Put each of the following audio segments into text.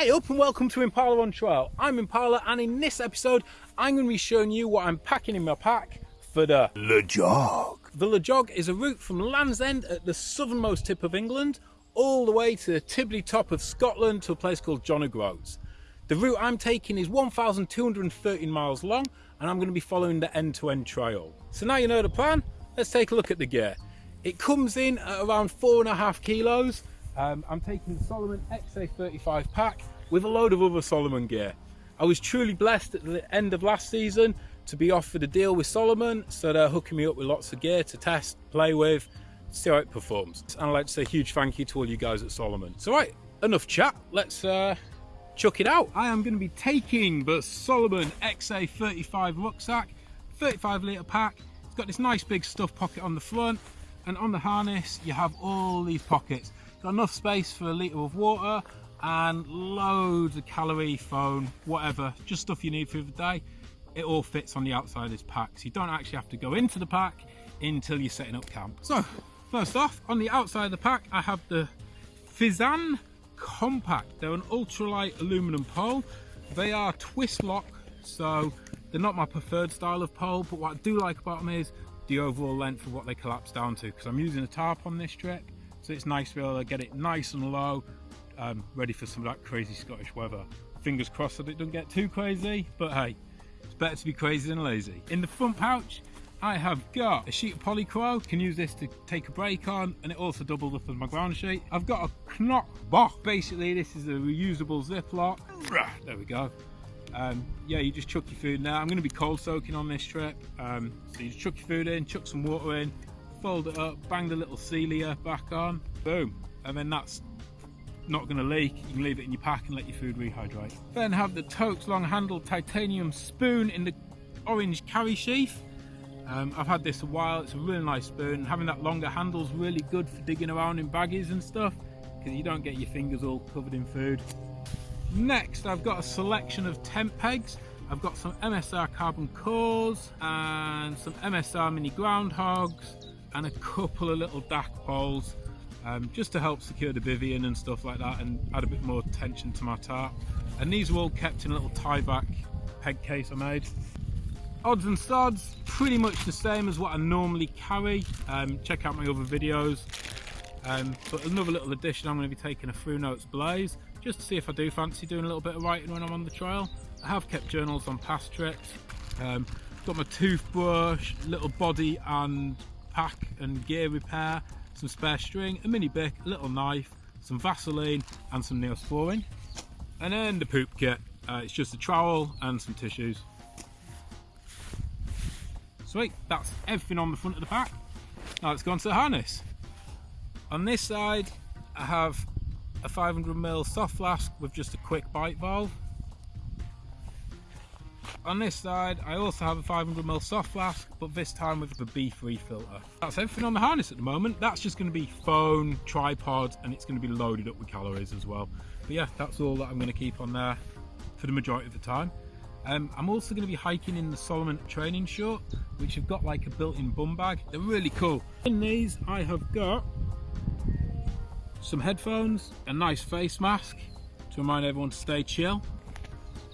Hey up and welcome to Impala on Trail. I'm Impala and in this episode I'm going to be showing you what I'm packing in my pack for the Le Jog. The Le Jog is a route from Land's End at the southernmost tip of England all the way to the tibbly top of Scotland to a place called John O'Groats. The route I'm taking is 1,213 miles long and I'm going to be following the end-to-end -end trail. So now you know the plan, let's take a look at the gear. It comes in at around four and a half kilos um, I'm taking the Salomon XA35 pack with a load of other Salomon gear. I was truly blessed at the end of last season to be offered a deal with Salomon, so they're hooking me up with lots of gear to test, play with, see how it performs. And I'd like to say a huge thank you to all you guys at Salomon. So right, enough chat, let's uh, chuck it out. I am going to be taking the Salomon XA35 rucksack, 35 litre pack. It's got this nice big stuff pocket on the front, and on the harness you have all these pockets. Got enough space for a litre of water and loads of calorie, phone, whatever, just stuff you need for the day. It all fits on the outside of this pack, so you don't actually have to go into the pack until you're setting up camp. So, first off, on the outside of the pack, I have the Fizan Compact. They're an ultralight aluminum pole. They are twist lock, so they're not my preferred style of pole, but what I do like about them is the overall length of what they collapse down to, because I'm using a tarp on this trip, so it's nice to be able to get it nice and low um, ready for some of that crazy Scottish weather fingers crossed that it doesn't get too crazy but hey it's better to be crazy than lazy in the front pouch I have got a sheet of polycro, can use this to take a break on, and it also doubles up as my ground sheet. I've got a Knock box. Basically, this is a reusable Ziploc. There we go. Um, yeah, you just chuck your food in there. I'm going to be cold soaking on this trip. Um, so you just chuck your food in, chuck some water in, fold it up, bang the little sealer back on, boom. And then that's not going to leak. You can leave it in your pack and let your food rehydrate. Then have the Toaks long handled titanium spoon in the orange carry sheath. Um, I've had this a while, it's a really nice spoon. Having that longer handle is really good for digging around in baggies and stuff because you don't get your fingers all covered in food. Next, I've got a selection of tent pegs. I've got some MSR carbon cores and some MSR mini groundhogs and a couple of little DAC poles um, just to help secure the bivy and stuff like that and add a bit more tension to my tarp. And these were all kept in a little tie back peg case I made. Odds and sods, pretty much the same as what I normally carry. Um, check out my other videos. Um, but another little addition, I'm going to be taking a Through Notes Blaze just to see if I do fancy doing a little bit of writing when I'm on the trail. I have kept journals on past trips. Um, got my toothbrush, little body and pack and gear repair, some spare string, a mini bic, a little knife, some Vaseline and some Neosporin. And then the poop kit, uh, it's just a trowel and some tissues. Sweet, that's everything on the front of the pack. Now let's go on to the harness. On this side, I have a 500ml soft flask with just a quick bite valve on this side, I also have a 500ml soft flask, but this time with the BeFree filter. That's everything on the harness at the moment. That's just going to be phone, tripod, and it's going to be loaded up with calories as well. But yeah, that's all that I'm going to keep on there for the majority of the time. Um, I'm also going to be hiking in the Salomon training short, which have got like a built-in bum bag. They're really cool. In these, I have got some headphones, a nice face mask to remind everyone to stay chill,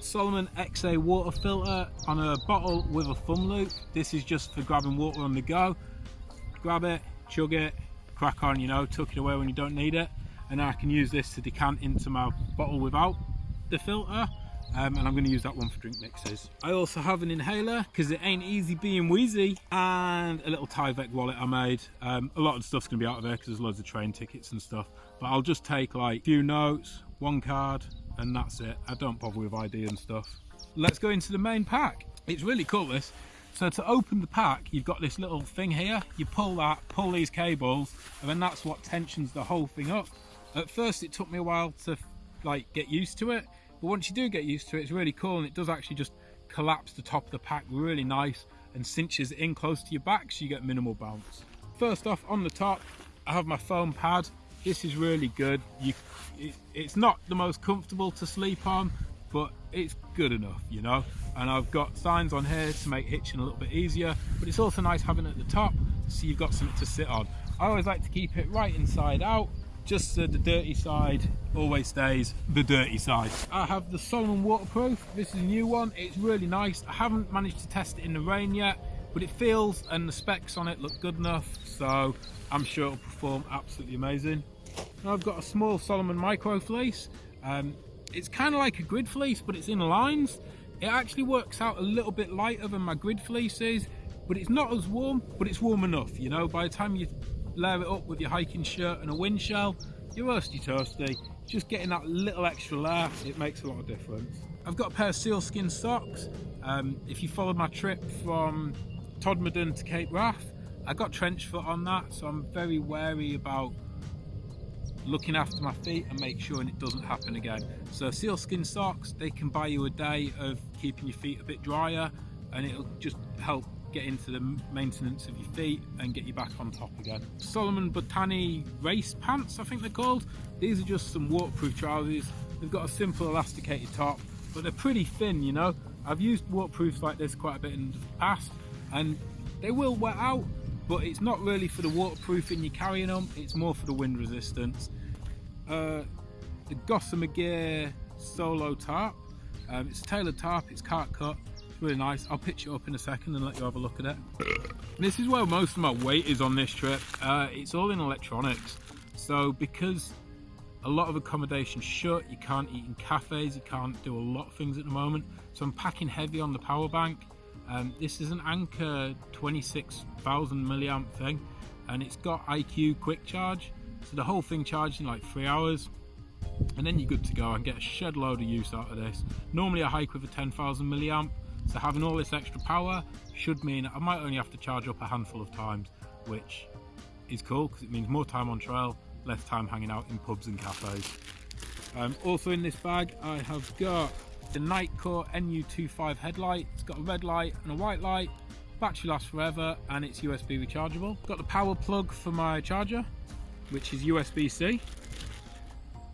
Salomon XA water filter on a bottle with a thumb loop. This is just for grabbing water on the go. Grab it, chug it, crack on, you know, tuck it away when you don't need it. And I can use this to decant into my bottle without the filter. Um, and I'm going to use that one for drink mixes. I also have an inhaler because it ain't easy being wheezy and a little Tyvek wallet I made. Um, a lot of stuff's going to be out of there because there's loads of train tickets and stuff. But I'll just take like a few notes, one card, and that's it. I don't bother with ID and stuff. Let's go into the main pack. It's really cool this. So to open the pack, you've got this little thing here. You pull that, pull these cables, and then that's what tensions the whole thing up. At first it took me a while to like get used to it, but once you do get used to it, it's really cool and it does actually just collapse the top of the pack really nice and cinches in close to your back so you get minimal bounce. First off, on the top, I have my foam pad this is really good you it, it's not the most comfortable to sleep on but it's good enough you know and I've got signs on here to make hitching a little bit easier but it's also nice having it at the top so you've got something to sit on I always like to keep it right inside out just so the dirty side always stays the dirty side. I have the Salomon waterproof. This is a new one. It's really nice. I haven't managed to test it in the rain yet, but it feels and the specs on it look good enough. So I'm sure it'll perform absolutely amazing. I've got a small Salomon micro fleece. Um, it's kind of like a grid fleece, but it's in lines. It actually works out a little bit lighter than my grid fleeces, but it's not as warm, but it's warm enough, you know, by the time you layer it up with your hiking shirt and a wind shell, you're roasty toasty. Just getting that little extra layer, it makes a lot of difference. I've got a pair of sealskin socks. Um, if you followed my trip from Todmorden to Cape Wrath, I got trench foot on that, so I'm very wary about looking after my feet and make sure it doesn't happen again. So sealskin socks, they can buy you a day of keeping your feet a bit drier and it'll just help get into the maintenance of your feet and get you back on top again. Salomon Bonatti race pants, I think they're called. These are just some waterproof trousers. They've got a simple elasticated top, but they're pretty thin, you know. I've used waterproofs like this quite a bit in the past and they will wet out, but it's not really for the waterproofing you're carrying them, it's more for the wind resistance. Uh, the Gossamer Gear Solo Tarp. Um, it's a tailored tarp, it's cat cut, it's really nice. I'll pitch it up in a second and let you have a look at it. this is where most of my weight is on this trip. Uh, it's all in electronics. So because a lot of accommodation shut, you can't eat in cafes, you can't do a lot of things at the moment. So I'm packing heavy on the power bank. Um, this is an Anker 26,000 milliamp thing and it's got IQ quick charge. So the whole thing charged in like three hours and then you're good to go and get a shed load of use out of this. Normally I hike with a 10,000 milliamp, so having all this extra power should mean I might only have to charge up a handful of times, which is cool because it means more time on trail, less time hanging out in pubs and cafes. Um, also in this bag I have got the Nitecore NU25 headlight. It's got a red light and a white light. Battery lasts forever and it's USB rechargeable. Got the power plug for my charger, which is USB-C.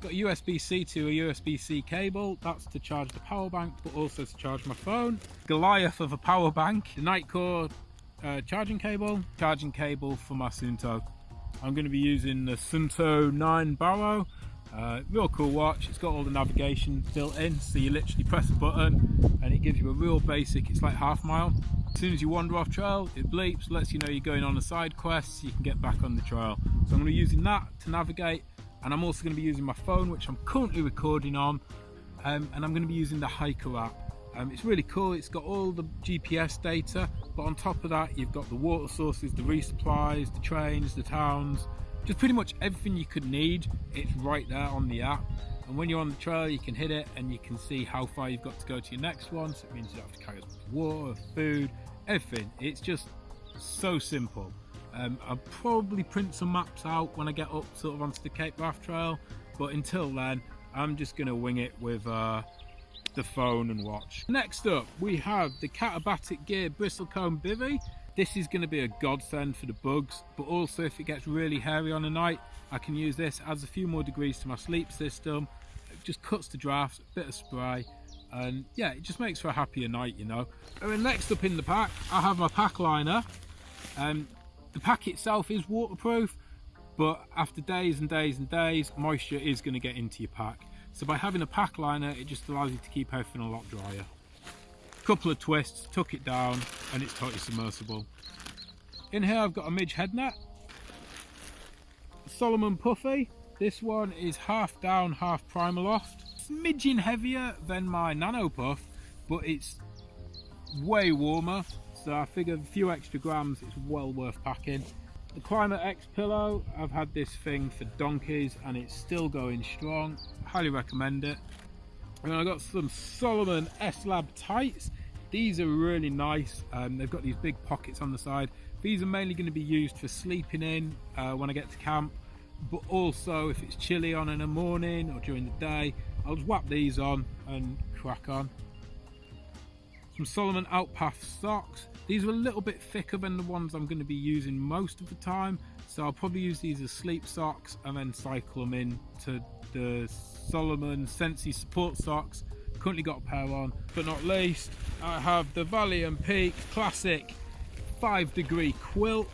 Got USB-C to a USB-C cable, that's to charge the power bank, but also to charge my phone. Goliath of a power bank, Nitecore uh, charging cable, charging cable for my Suunto. I'm going to be using the Suunto 9 Baro. Uh, real cool watch, it's got all the navigation built in, so you literally press a button and it gives you a real basic, it's like half mile. As soon as you wander off trail, it bleeps, lets you know you're going on a side quest, so you can get back on the trail. So I'm going to be using that to navigate and I'm also going to be using my phone which I'm currently recording on um, and I'm going to be using the Hiiker app. Um, it's really cool, it's got all the GPS data but on top of that you've got the water sources, the resupplies, the trains, the towns, just pretty much everything you could need, it's right there on the app. And when you're on the trail, you can hit it and you can see how far you've got to go to your next one. So it means you don't have to carry as much water, food, everything. It's just so simple. Um, I'll probably print some maps out when I get up sort of onto the Cape Wrath Trail, but until then, I'm just going to wing it with uh, the phone and watch. Next up, we have the Katabatic Gear Bristlecone Bivy. This is going to be a godsend for the bugs, but also if it gets really hairy on a night, I can use this, adds a few more degrees to my sleep system, it just cuts the drafts, a bit of spray, and yeah, it just makes for a happier night, you know. And then next up in the pack, I have my pack liner. Um, the pack itself is waterproof, but after days and days and days, moisture is going to get into your pack. So by having a pack liner, it just allows you to keep everything a lot drier. Couple of twists, tuck it down, and it's totally submersible. In here I've got a Midge head net. Salomon Puffy. This one is half down, half Primaloft. Smidgen heavier than my Nano Puff, but it's way warmer so I figure a few extra grams it's well worth packing. The Klymit X pillow, I've had this thing for donkeys and it's still going strong. Highly recommend it. And I've got some Salomon S-Lab tights. These are really nice. Um, they've got these big pockets on the side. These are mainly going to be used for sleeping in uh, when I get to camp, but also if it's chilly on in the morning or during the day, I'll just whap these on and crack on. Some Salomon Outpath socks. These are a little bit thicker than the ones I'm going to be using most of the time. So I'll probably use these as sleep socks and then cycle them in to the Salomon Sensi support socks. Currently got a pair on. But not least, I have the Valley and Peak Classic 5 degree quilt.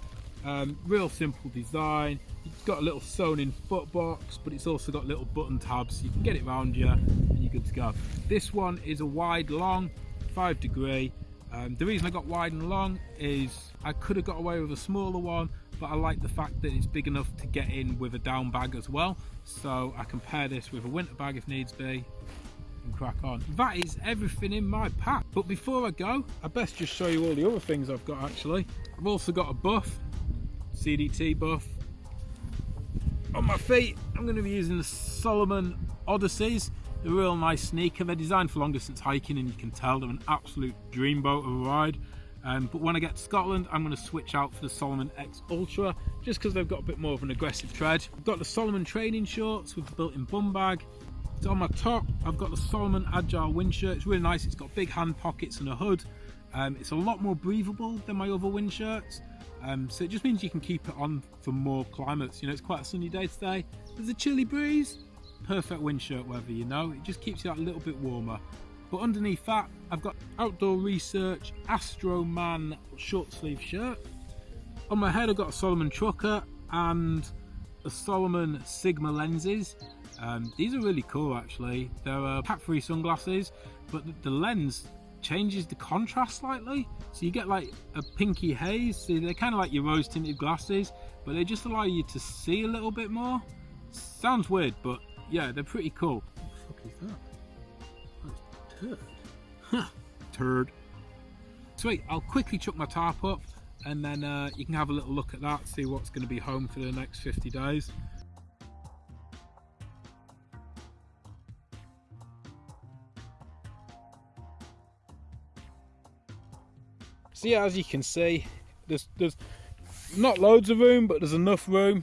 Um, real simple design. It's got a little sewn in foot box, but it's also got little button tabs. You can get it around you and you're good to go. This one is a wide long, five degree. Um, the reason I got wide and long is I could have got away with a smaller one, but I like the fact that it's big enough to get in with a down bag as well. So I can pair this with a winter bag if needs be and crack on. That is everything in my pack. But before I go, I best just show you all the other things I've got actually. I've also got a buff, CDT buff. On my feet, I'm going to be using the Salomon Odysseys. They're a real nice sneaker. They're designed for long distance hiking and you can tell they're an absolute dreamboat of a ride. Um, but when I get to Scotland, I'm going to switch out for the Salomon X Ultra, just because they've got a bit more of an aggressive tread. I've got the Salomon training shorts with built-in bum bag. So on my top, I've got the Salomon Agile wind shirt. It's really nice. It's got big hand pockets and a hood. Um, it's a lot more breathable than my other wind shirts. Um, so it just means you can keep it on for more climates. You know, it's quite a sunny day today. There's a chilly breeze. Perfect wind shirt weather, you know. It just keeps you a little bit warmer. But underneath that, I've got Outdoor Research Astro Man short sleeve shirt. On my head, I've got a Salomon Trucker and a Salomon Sigma lenses. Um, these are really cool actually. They're uh, pack-free sunglasses, but the lens changes the contrast slightly. So you get like a pinky haze. So they're kind of like your rose tinted glasses, but they just allow you to see a little bit more. Sounds weird, but yeah, they're pretty cool. What the fuck is that? turd. Huh, turd. Sweet, I'll quickly chuck my tarp up and then uh, you can have a little look at that, see what's going to be home for the next 50 days. So yeah, as you can see, there's, there's not loads of room, but there's enough room.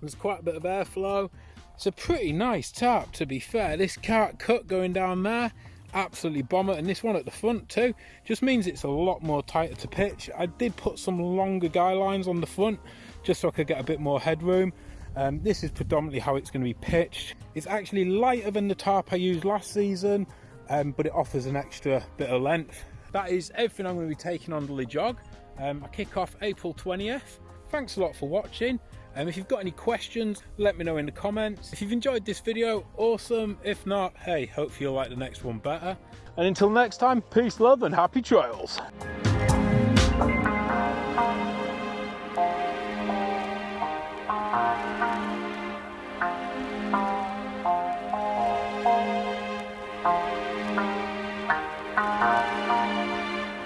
There's quite a bit of airflow. It's a pretty nice tarp to be fair. This cat cut going down there, absolutely bomber. And this one at the front too, just means it's a lot more tighter to pitch. I did put some longer guy lines on the front just so I could get a bit more headroom. Um, this is predominantly how it's going to be pitched. It's actually lighter than the tarp I used last season, um, but it offers an extra bit of length. That is everything I'm going to be taking on the LeJog. Um, I kick off April 20th. Thanks a lot for watching. Um, if you've got any questions, let me know in the comments. If you've enjoyed this video, awesome. If not, hey, hopefully you'll like the next one better. And until next time, peace, love, and happy trails.